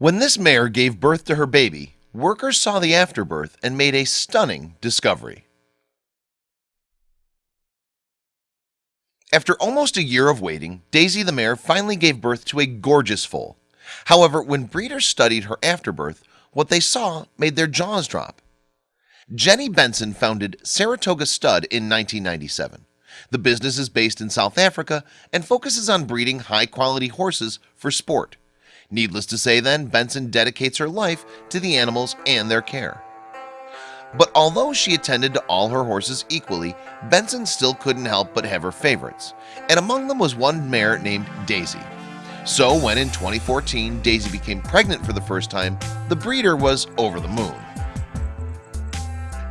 When this mare gave birth to her baby, workers saw the afterbirth and made a stunning discovery. After almost a year of waiting, Daisy the mare finally gave birth to a gorgeous foal. However, when breeders studied her afterbirth, what they saw made their jaws drop. Jenny Benson founded Saratoga Stud in 1997. The business is based in South Africa and focuses on breeding high-quality horses for sport. Needless to say then, Benson dedicates her life to the animals and their care. But although she attended to all her horses equally, Benson still couldn't help but have her favorites, and among them was one mare named Daisy. So when in 2014 Daisy became pregnant for the first time, the breeder was over the moon.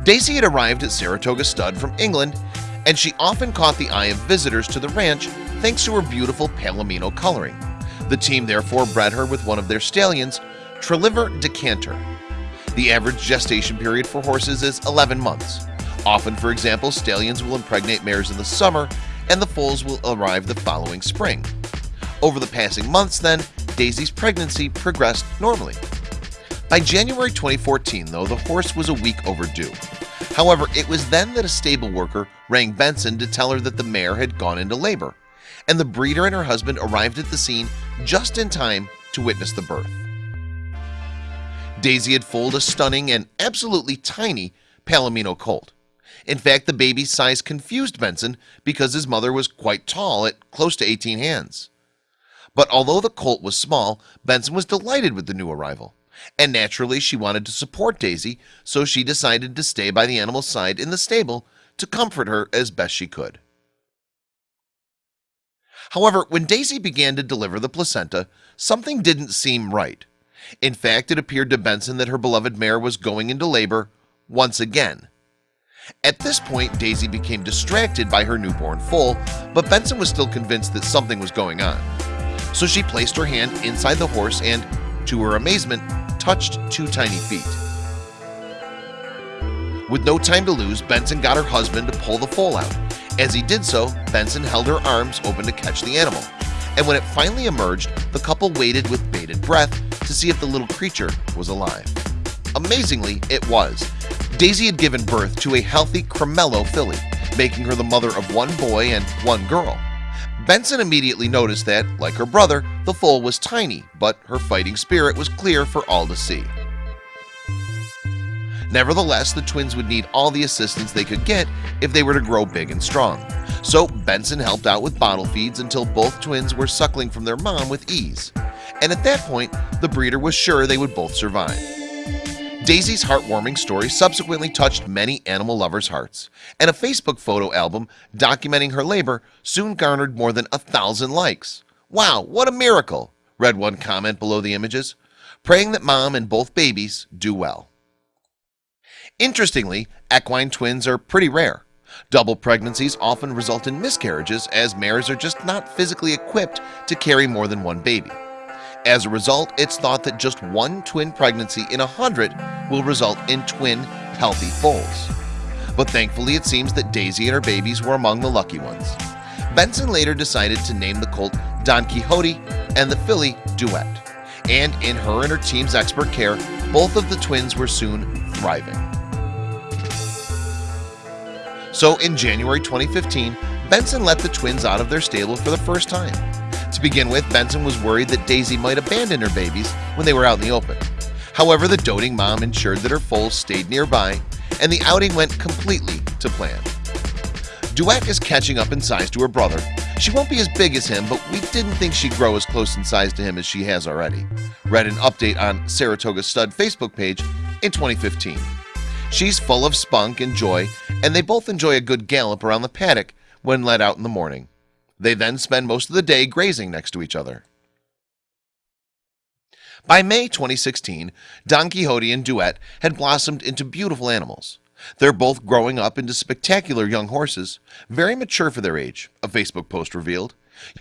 Daisy had arrived at Saratoga Stud from England, and she often caught the eye of visitors to the ranch thanks to her beautiful palomino coloring. The team therefore bred her with one of their stallions, Treliver Decanter. The average gestation period for horses is 11 months. Often, for example, stallions will impregnate mares in the summer and the foals will arrive the following spring. Over the passing months then, Daisy's pregnancy progressed normally. By January 2014 though, the horse was a week overdue. However, it was then that a stable worker rang Benson to tell her that the mare had gone into labor and the breeder and her husband arrived at the scene just in time to witness the birth. Daisy had foaled a stunning and absolutely tiny Palomino colt. In fact, the baby's size confused Benson because his mother was quite tall at close to 18 hands. But although the colt was small, Benson was delighted with the new arrival. And naturally she wanted to support Daisy, so she decided to stay by the animal's side in the stable to comfort her as best she could. However, when Daisy began to deliver the placenta, something didn't seem right. In fact, it appeared to Benson that her beloved mare was going into labor once again. At this point, Daisy became distracted by her newborn foal, but Benson was still convinced that something was going on. So she placed her hand inside the horse and, to her amazement, touched two tiny feet. With no time to lose, Benson got her husband to pull the foal out. As he did so, Benson held her arms open to catch the animal. And when it finally emerged, the couple waited with bated breath to see if the little creature was alive. Amazingly, it was. Daisy had given birth to a healthy Cremello filly, making her the mother of one boy and one girl. Benson immediately noticed that, like her brother, the foal was tiny, but her fighting spirit was clear for all to see. Nevertheless, the twins would need all the assistance they could get if they were to grow big and strong. So Benson helped out with bottle feeds until both twins were suckling from their mom with ease. And at that point, the breeder was sure they would both survive. Daisy's heartwarming story subsequently touched many animal lovers' hearts, and a Facebook photo album documenting her labor soon garnered more than a thousand likes. Wow, what a miracle, read one comment below the images, praying that mom and both babies do well. Interestingly, equine twins are pretty rare. Double pregnancies often result in miscarriages as mares are just not physically equipped to carry more than one baby. As a result, it's thought that just one twin pregnancy in a hundred will result in twin healthy foals. But thankfully, it seems that Daisy and her babies were among the lucky ones. Benson later decided to name the colt Don Quixote and the filly Duet. And in her and her team's expert care, both of the twins were soon thriving. So in January 2015 Benson let the twins out of their stable for the first time. To begin with Benson was worried that Daisy might abandon her babies when they were out in the open. However, the doting mom ensured that her foals stayed nearby and the outing went completely to plan. Duet is catching up in size to her brother She won't be as big as him, but we didn't think she'd grow as close in size to him as she has already Read an update on Saratoga Stud Facebook page in 2015 She's full of spunk and joy and they both enjoy a good gallop around the paddock when let out in the morning. They then spend most of the day grazing next to each other. By May 2016, Don Quixote and Duet had blossomed into beautiful animals. They're both growing up into spectacular young horses, very mature for their age, a Facebook post revealed.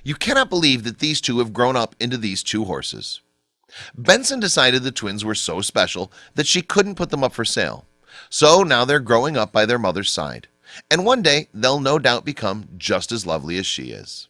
You cannot believe that these two have grown up into these two horses. Benson decided the twins were so special that she couldn't put them up for sale. So now they're growing up by their mother's side and one day they'll no doubt become just as lovely as she is